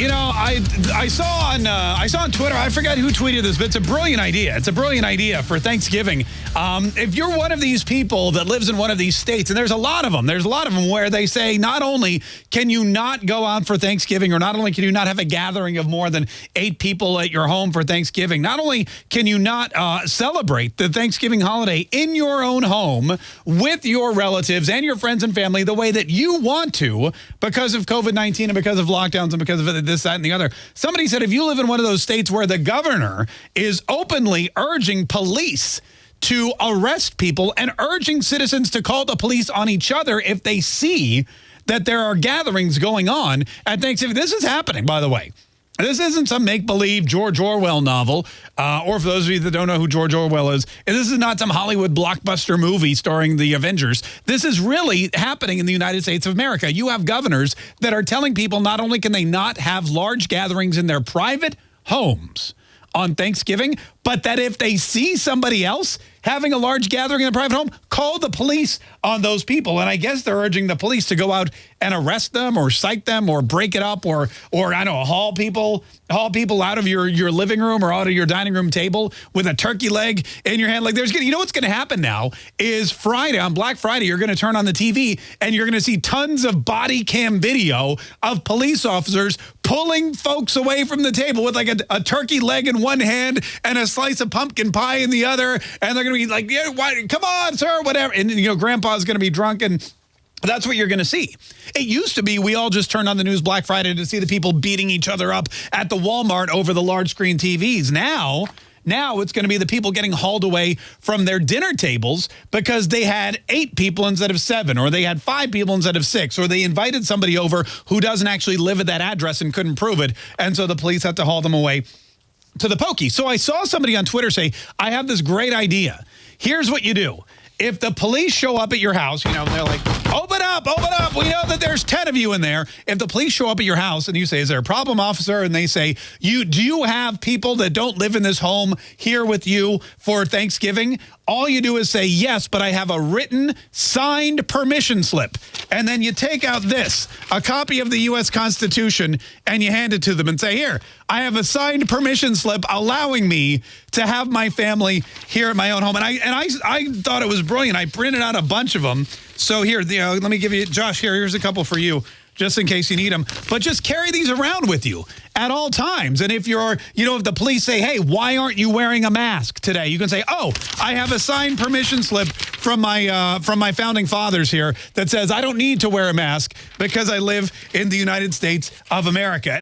You know, I I saw on uh, I saw on Twitter. I forgot who tweeted this, but it's a brilliant idea. It's a brilliant idea for Thanksgiving. Um, if you're one of these people that lives in one of these states, and there's a lot of them, there's a lot of them where they say not only can you not go out for Thanksgiving, or not only can you not have a gathering of more than eight people at your home for Thanksgiving, not only can you not uh, celebrate the Thanksgiving holiday in your own home with your relatives and your friends and family the way that you want to because of COVID-19 and because of lockdowns and because of this, that, and the other. Somebody said if you live in one of those states where the governor is openly urging police to arrest people and urging citizens to call the police on each other if they see that there are gatherings going on at Thanksgiving. This is happening, by the way. This isn't some make-believe George Orwell novel, uh, or for those of you that don't know who George Orwell is, this is not some Hollywood blockbuster movie starring the Avengers. This is really happening in the United States of America. You have governors that are telling people not only can they not have large gatherings in their private homes on Thanksgiving, but that if they see somebody else having a large gathering in a private home, call the police on those people. And I guess they're urging the police to go out and arrest them or cite them or break it up or, or I don't know, haul people, haul people out of your, your living room or out of your dining room table with a turkey leg in your hand. Like there's, going to, you know what's going to happen now is Friday, on Black Friday, you're going to turn on the TV and you're going to see tons of body cam video of police officers pulling folks away from the table with like a, a turkey leg in one hand and a slice of pumpkin pie in the other, and they're going to be like, yeah, why, come on, sir, whatever. And, you know, grandpa's going to be drunk and that's what you're going to see. It used to be we all just turned on the news Black Friday to see the people beating each other up at the Walmart over the large screen TVs. Now, now it's going to be the people getting hauled away from their dinner tables because they had eight people instead of seven, or they had five people instead of six, or they invited somebody over who doesn't actually live at that address and couldn't prove it. And so the police had to haul them away to the pokey. So I saw somebody on Twitter say, I have this great idea. Here's what you do. If the police show up at your house, you know, they're like, open up, open up. We know that there's 10 of you in there. If the police show up at your house and you say, is there a problem, officer? And they say, you do you have people that don't live in this home here with you for Thanksgiving? All you do is say, yes, but I have a written, signed permission slip. And then you take out this, a copy of the U.S. Constitution, and you hand it to them and say, here, I have a signed permission slip allowing me to have my family here at my own home. And I and I, I thought it was brilliant. I printed out a bunch of them. So here, you know, let me give you, Josh, here, here's a couple for you just in case you need them. But just carry these around with you at all times. And if you're, you know, if the police say, hey, why aren't you wearing a mask today? You can say, oh, I have a signed permission slip from my uh, from my founding fathers here that says I don't need to wear a mask because I live in the United States of America.